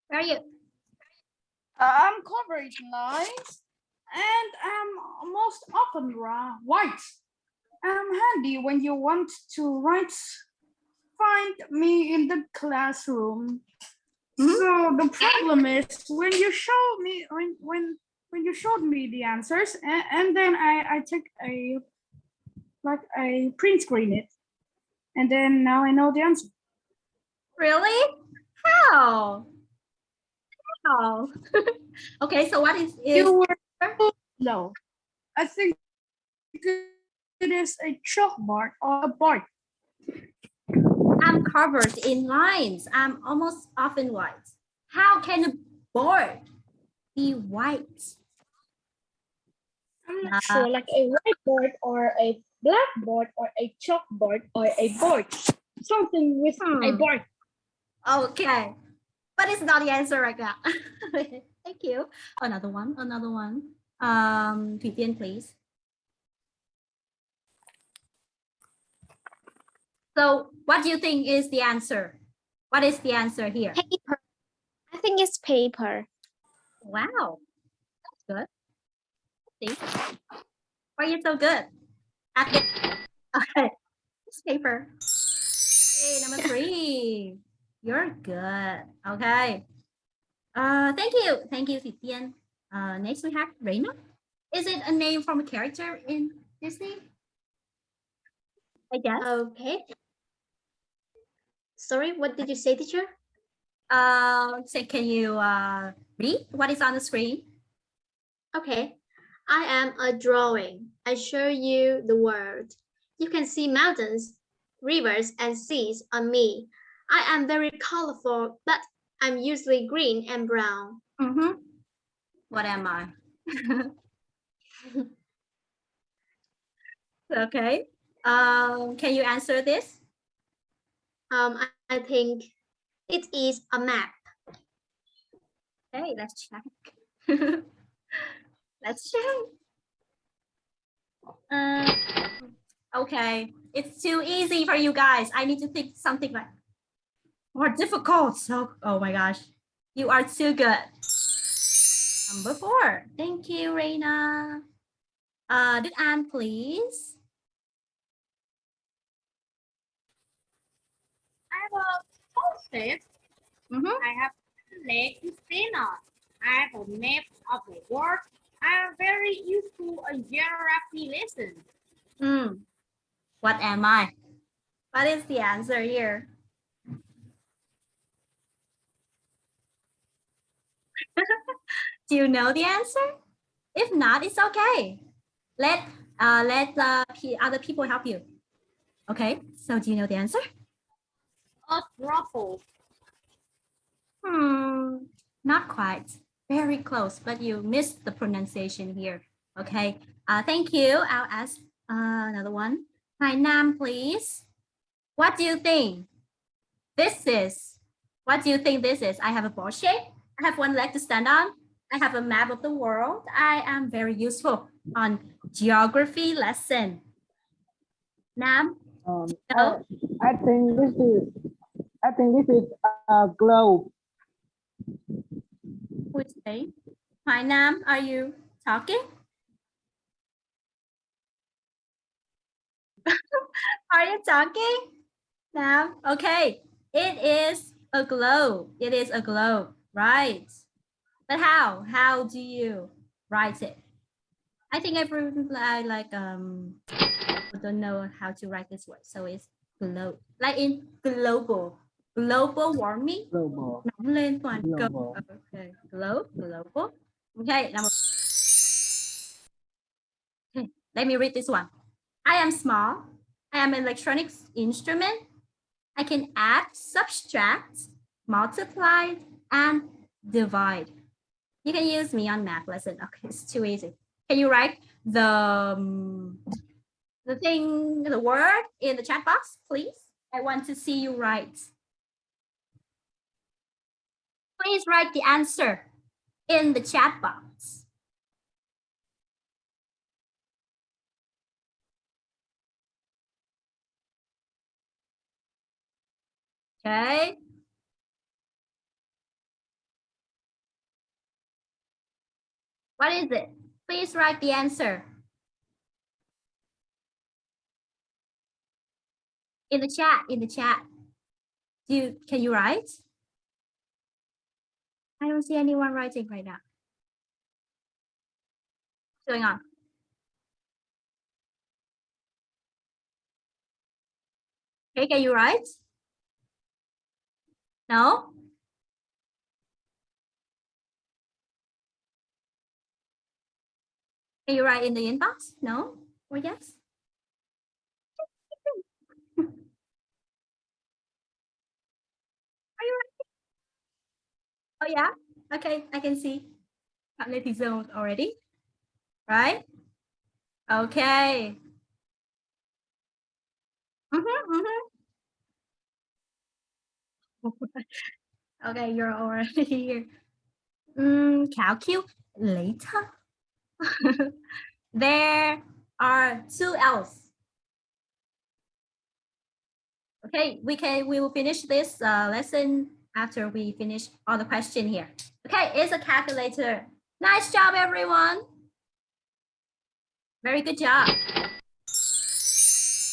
Where are you? I'm covered in lines and I'm most often white. I'm handy when you want to write. Find me in the classroom. So the problem is when you show me when when when you showed me the answers and, and then I I take a like I print screen it and then now I know the answer. Really? How? How? [laughs] okay, so what is, is You were low. I think it is a chalkboard or a board. I'm covered in lines. I'm almost often white. How can a board be white? I'm not Uh, sure, like a whiteboard or a blackboard or a chalkboard or a board. Something with a Hmm. board. Okay, but it's not the answer right now. [laughs] Thank you. Another one, another one. Um, Thủy Tiên, please. So what do you think is the answer? What is the answer here? Paper. I think it's paper. Wow, that's good. See, why are you so good? Okay, this paper. Okay, number three. You're good. Okay. Uh, thank you, thank you, Thủy Tiên. Uh, next we have Reina. Is it a name from a character in Disney? I guess. Okay. Sorry, what did you say, teacher? Uh, so can you uh, read what is on the screen? Okay. I am a drawing. I show you the world. You can see mountains, rivers, and seas on me. I am very colorful, but I'm usually green and brown. Mm-hmm. What am I? [laughs] okay. Um, can you answer this? Um, I, I think it is a map. Okay, let's check. [laughs] let's check. Um, okay, it's too easy for you guys. I need to think something like more difficult. So, oh my gosh, you are too good. Number four. Thank you, Reina. Uh, Đức An, please. I have a post-it. Mhm. I have leg to stand. I have a map of the world. I am very used to a geography lesson. Hmm. What am I? What is the answer here? [laughs] Do you know the answer? If not, it's okay. Let uh, let uh, pe- other people help you. Okay, so do you know the answer? A truffle. Hmm, not quite. Very close, but you missed the pronunciation here. Okay, uh, thank you. I'll ask uh, another one. Hi, Nam, please. What do you think this is? What do you think this is? I have a ball shape. I have one leg to stand on. I have a map of the world. I am very useful on geography lesson. Nam, Um, No. I, I think this is I think this is a globe. Is saying? Hi, Nam, are you talking? [laughs] are you talking? Nam, okay. It is a globe. It is a globe, right? But how? How do you write it? I think everyone I like um don't know how to write this word. So it's globe. Like in global. Global warming. Global. nóng lên toàn cầu. Global. Okay. Globe, global. Okay, number. Okay, let me read this one. I am small. I am an electronics instrument. I can add, subtract, multiply, and divide. You can use me on math lesson. Okay, it's too easy. Can you write the um, the thing, the word in the chat box, please? I want to see you write. Please write the answer in the chat box. Okay. What is it? Please write the answer. In the chat, in the chat. Do you, can you write? I don't see anyone writing right now. What's going on? Okay, can you write? No? Can you write in the inbox? No or yes? Are you writing? Oh yeah, okay, I can see. Cognitive zone already, right? Okay. Mhm, mhm. [laughs] okay, you're already [laughs] here. Mm, later. [laughs] there are two L's. Okay, we can we will finish this uh, lesson after we finish all the question here. Okay, it's a calculator. Nice job, everyone. Very good job.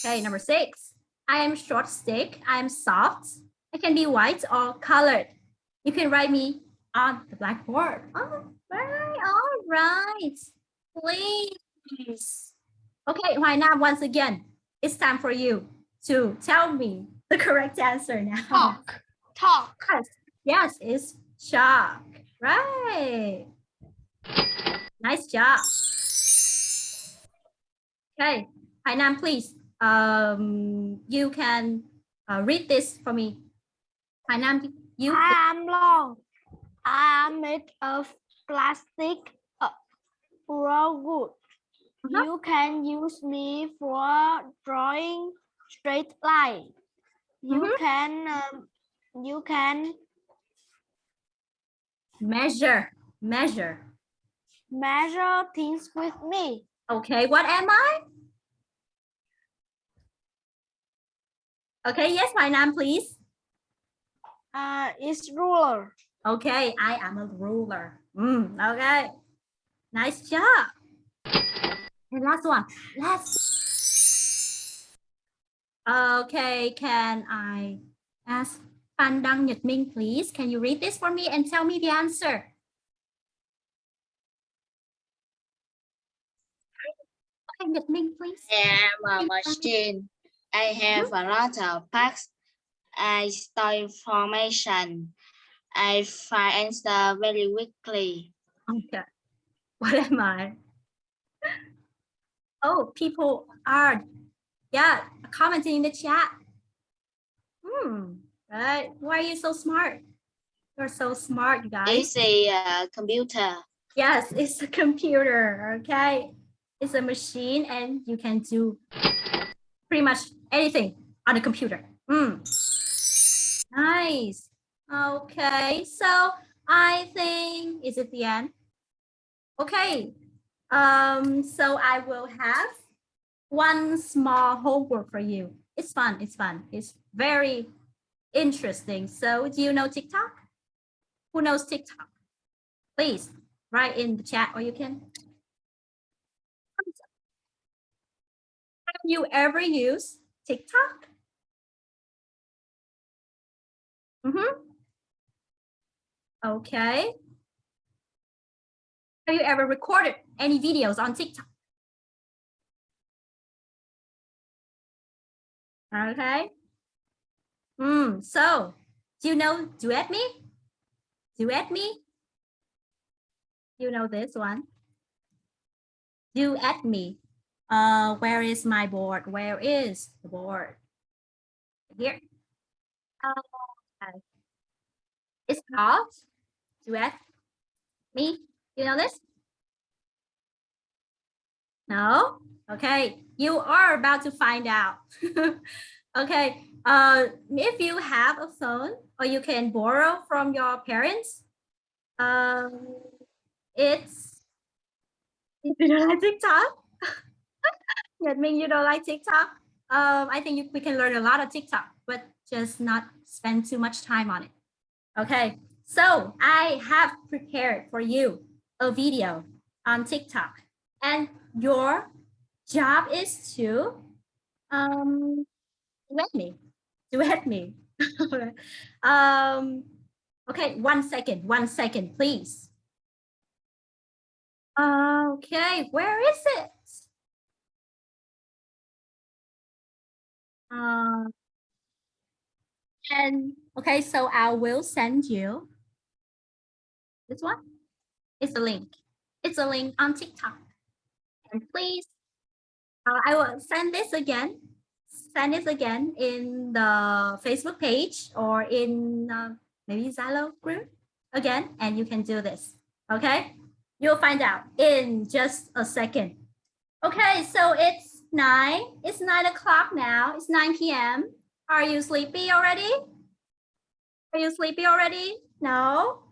Okay, number six. I am short stick. I am soft. I can be white or colored. You can write me on the blackboard. Oh, right, all right. please. Okay, Hoài Nam, once again, it's time for you to tell me the correct answer now. Talk. Yes, yes, it's shark. Right. Nice job. Okay, Hai Nam, please. Um, you can uh, read this for me. Hai Nam, you. I am long. I am made of plastic uh, raw wood. Uh-huh. You can use me for drawing straight line. You Mhm. can um, you can Measure, measure. measure things with me. Okay, what am I? Okay, yes, Hai Nam, please. Uh, it's ruler. Okay, I am a ruler. Mm, okay, nice job. And last one, last. Okay, can I ask Nhật Minh, please? Can you read this for me and tell me the answer? Minh, please. I am a machine. I have a lot of parts. I store information. I find answer very quickly. Okay. [laughs] What am I? Oh, people are, yeah, commenting in the chat. Hmm, right. Why are you so smart? You're so smart, guys. It's a uh, computer. Yes, it's a computer, okay? It's a machine and you can do pretty much anything on a computer. Mm. Nice. Okay, so I think, is it the end? Okay, um, so I will have one small homework for you. It's fun, it's fun. It's very interesting. So do you know TikTok? Who knows TikTok? Please write in the chat or you can. Have you ever used TikTok? Mm-hmm. Okay. Have you ever recorded any videos on TikTok? Okay. Hmm. so do you know Duet Me? Duet Me? You know this one? Duet Me. Uh, where is my board? Where is the board? Here. Okay. It's called Duet Me. You know this? No? Okay, you are about to find out. [laughs] okay, uh, if you have a phone or you can borrow from your parents, um, it's, if you don't like TikTok, [laughs] that means you don't like TikTok. Um, I think you, we can learn a lot of TikTok, but just not spend too much time on it. Okay, so I have prepared for you a video on TikTok and your job is to um duet me duet me. [laughs] Um okay one second one second please. Okay where is it? Um and okay so i will send you this one. It's a link. It's a link on tiktok. And please uh, I will send this again, send this again in the Facebook page or in uh, maybe Zalo group again, and you can do this, okay? You'll find out in just a second. Okay, so it's nine, it's nine o'clock now, it's 9 p.m. Are you sleepy already? Are you sleepy already? No?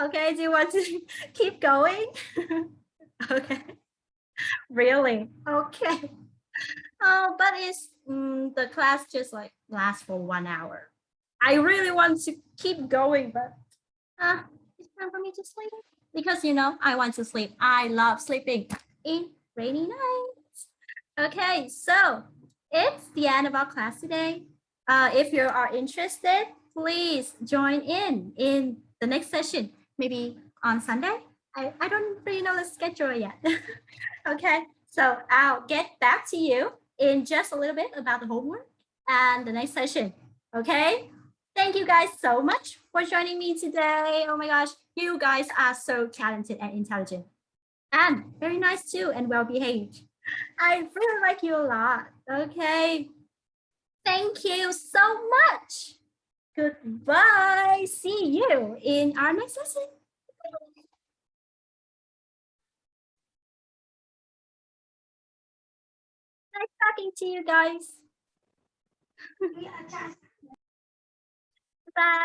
Okay, do you want to [laughs] keep going? [laughs] okay really okay oh but it's mm, the class just like lasts for one hour. I really want to keep going but uh, it's time for me to sleep. Because you know i want to sleep. I love sleeping in rainy nights. Okay so it's the end of our class today. Uh, if you are interested please join in in the next session. Maybe on sunday? I, I don't really know the schedule yet. [laughs] okay, so I'll get back to you in just a little bit about the homework and the next session. Okay, thank you guys so much for joining me today. Oh my gosh, you guys are so talented and intelligent and very nice too and well behaved. I really like you a lot. Okay, thank you so much. Goodbye. See you in our next session. Talking to you guys. [laughs] Bye.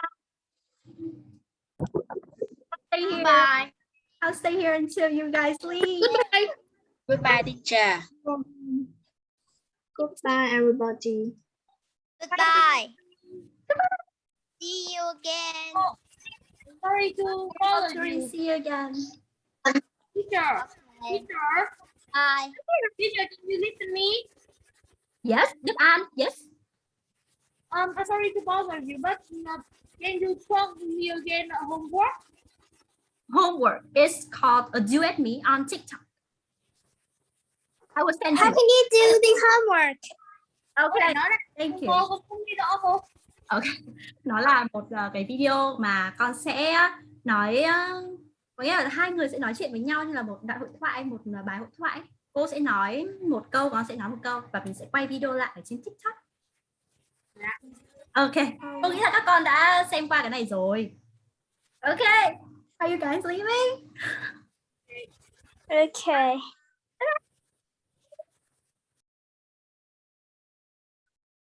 I'll stay here. Bye. I'll stay here until you guys leave. Goodbye. Goodbye, teacher. Goodbye, everybody. Goodbye. See you again. Oh, sorry to bother Sorry, you. see you again. Teacher, teacher, Bye. teacher, can you listen me? Yes, and yes. Um, I'm sorry to bother you, but uh, can you talk to me again at homework? Homework is called a duet me on TikTok. I will send How you. can you do the homework? Okay, là thank you. cô không đi đó cô. Ok, [laughs] nó là một ờ, cái video mà con sẽ nói ờ, có nghĩa là hai người sẽ nói chuyện với nhau như là một đại hội thoại, một ờ, bài hội thoại. Cô sẽ nói một câu, con sẽ nói một câu và mình sẽ quay video lại ở trên TikTok. Ok, tôi nghĩ là các con đã xem qua cái này rồi. Ok, are you guys leaving? [laughs] Okay.